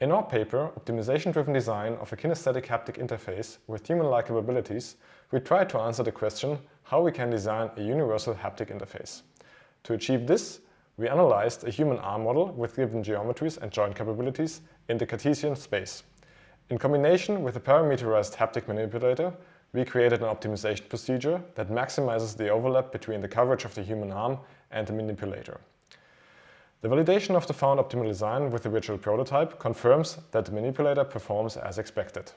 In our paper, Optimization-Driven Design of a Kinesthetic Haptic Interface with Human-like Capabilities, we try to answer the question how we can design a universal haptic interface. To achieve this, we analyzed a human arm model with given geometries and joint capabilities in the Cartesian space. In combination with a parameterized haptic manipulator, we created an optimization procedure that maximizes the overlap between the coverage of the human arm and the manipulator. The validation of the found optimal design with the virtual prototype confirms that the manipulator performs as expected.